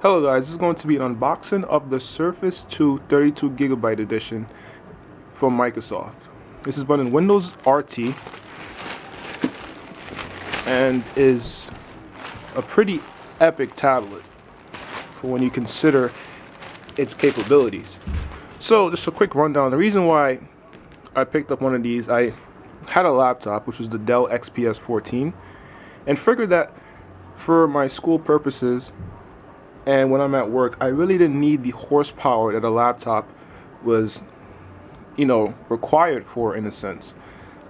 Hello guys, this is going to be an unboxing of the Surface 2 32 gigabyte edition from Microsoft. This is running Windows RT and is a pretty epic tablet for when you consider its capabilities. So just a quick rundown. The reason why I picked up one of these, I had a laptop which was the Dell XPS 14 and figured that for my school purposes and when I'm at work, I really didn't need the horsepower that a laptop was, you know, required for in a sense.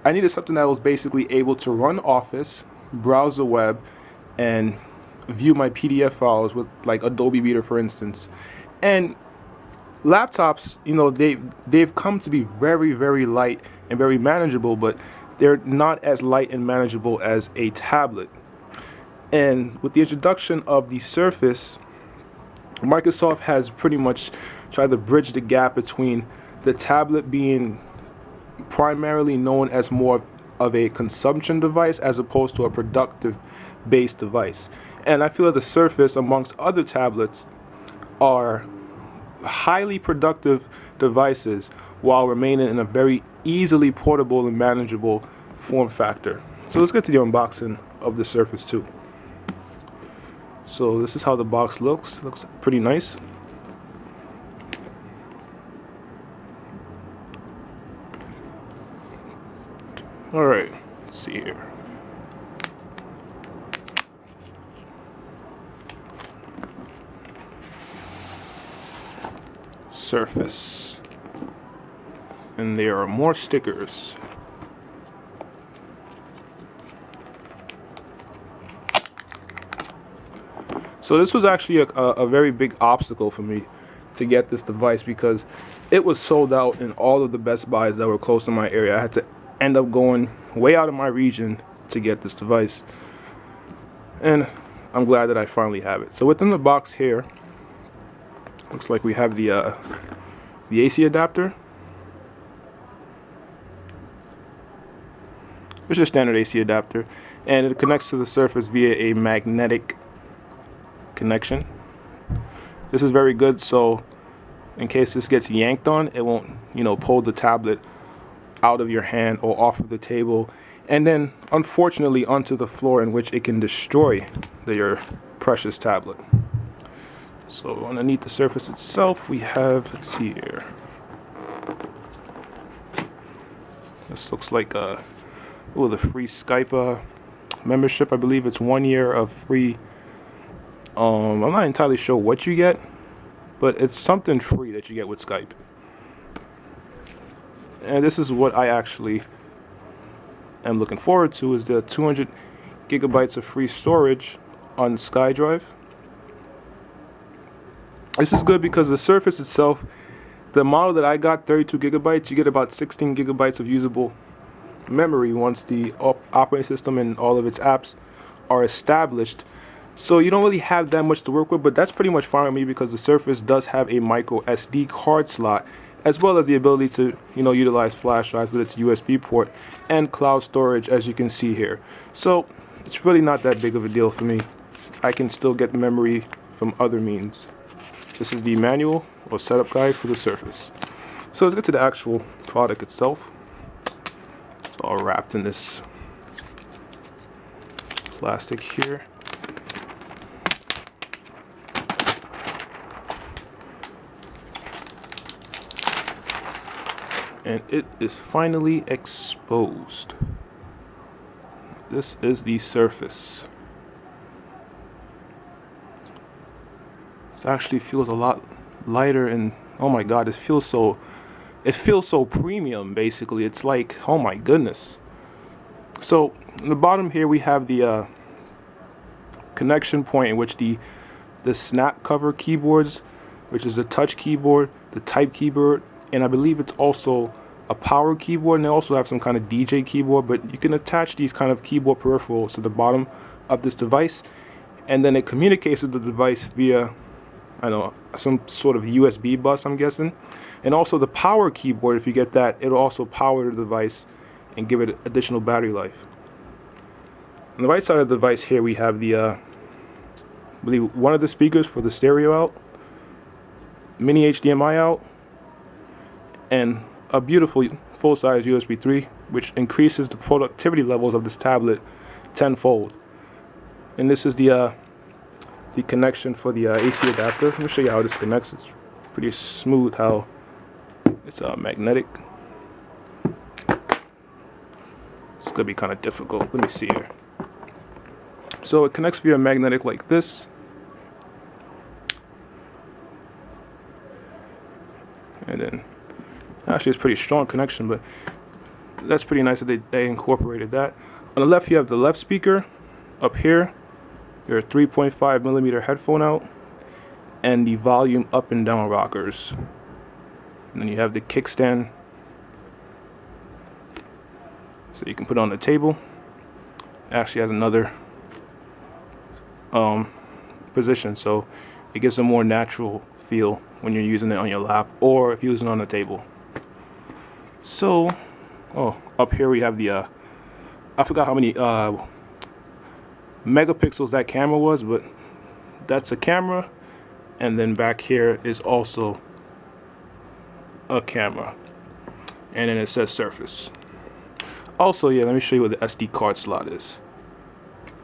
I needed something that was basically able to run Office, browse the web, and view my PDF files with like Adobe Reader, for instance. And laptops, you know, they they've come to be very, very light and very manageable, but they're not as light and manageable as a tablet. And with the introduction of the Surface, Microsoft has pretty much tried to bridge the gap between the tablet being primarily known as more of a consumption device as opposed to a productive based device. And I feel that the Surface, amongst other tablets, are highly productive devices while remaining in a very easily portable and manageable form factor. So let's get to the unboxing of the Surface 2. So this is how the box looks. Looks pretty nice. Alright, let's see here. Surface. And there are more stickers. So this was actually a, a, a, very big obstacle for me to get this device because it was sold out in all of the Best Buys that were close to my area. I had to end up going way out of my region to get this device. And I'm glad that I finally have it. So within the box here, looks like we have the uh, the AC adapter. It's just standard AC adapter and it connects to the surface via a magnetic connection. This is very good so in case this gets yanked on it won't you know pull the tablet out of your hand or off of the table and then unfortunately onto the floor in which it can destroy the, your precious tablet. So underneath the surface itself we have, let's see here. This looks like a, oh the free Skype uh, membership. I believe it's one year of free um, I'm not entirely sure what you get, but it's something free that you get with Skype. And this is what I actually am looking forward to is the 200 gigabytes of free storage on SkyDrive. This is good because the Surface itself, the model that I got, 32 gigabytes, you get about 16 gigabytes of usable memory once the op operating system and all of its apps are established. So you don't really have that much to work with, but that's pretty much fine with me because the Surface does have a micro SD card slot as well as the ability to you know utilize flash drives with its USB port and cloud storage as you can see here. So it's really not that big of a deal for me. I can still get memory from other means. This is the manual or setup guide for the Surface. So let's get to the actual product itself. It's all wrapped in this plastic here. And it is finally exposed. This is the surface. This actually feels a lot lighter and oh my god, it feels so it feels so premium basically. It's like oh my goodness. So in the bottom here we have the uh, connection point in which the the snap cover keyboards, which is the touch keyboard, the type keyboard, and I believe it's also a power keyboard and they also have some kind of DJ keyboard but you can attach these kind of keyboard peripherals to the bottom of this device and then it communicates with the device via I know some sort of USB bus I'm guessing. And also the power keyboard if you get that it'll also power the device and give it additional battery life. On the right side of the device here we have the uh, I believe one of the speakers for the stereo out, mini HDMI out, and a beautiful full-size USB 3, which increases the productivity levels of this tablet tenfold. And this is the uh, the connection for the uh, AC adapter. Let me show you how this connects. It's pretty smooth how it's uh, magnetic. It's gonna be kind of difficult. Let me see here. So it connects via magnetic like this. And then, actually it's pretty strong connection, but that's pretty nice that they, they incorporated that. On the left, you have the left speaker up here, your 3.5 millimeter headphone out, and the volume up and down rockers. And then you have the kickstand, so you can put on the table. It actually has another um, position, so it gives a more natural feel when you're using it on your lap or if you're using it on the table. So, oh, up here we have the, uh, I forgot how many uh, megapixels that camera was, but that's a camera. And then back here is also a camera. And then it says surface. Also, yeah, let me show you where the SD card slot is.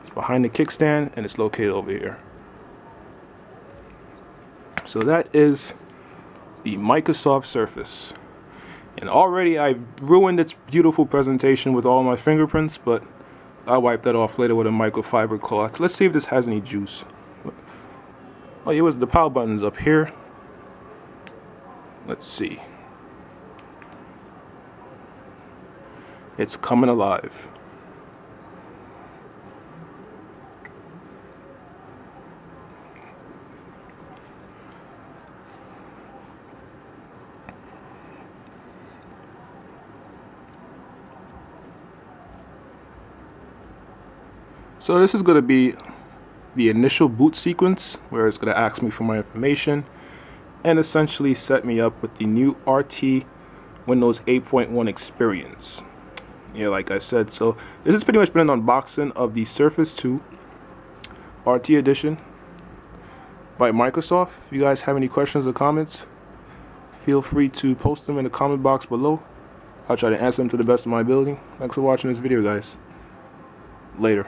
It's behind the kickstand and it's located over here. So that is the Microsoft Surface. And already I've ruined its beautiful presentation with all my fingerprints, but I'll wipe that off later with a microfiber cloth. Let's see if this has any juice. Oh, it was the power button's up here. Let's see. It's coming alive. So this is going to be the initial boot sequence where it's going to ask me for my information and essentially set me up with the new RT Windows 8.1 experience. Yeah, like I said, so this has pretty much been an unboxing of the Surface 2 RT edition by Microsoft. If you guys have any questions or comments, feel free to post them in the comment box below. I'll try to answer them to the best of my ability. Thanks for watching this video, guys. Later.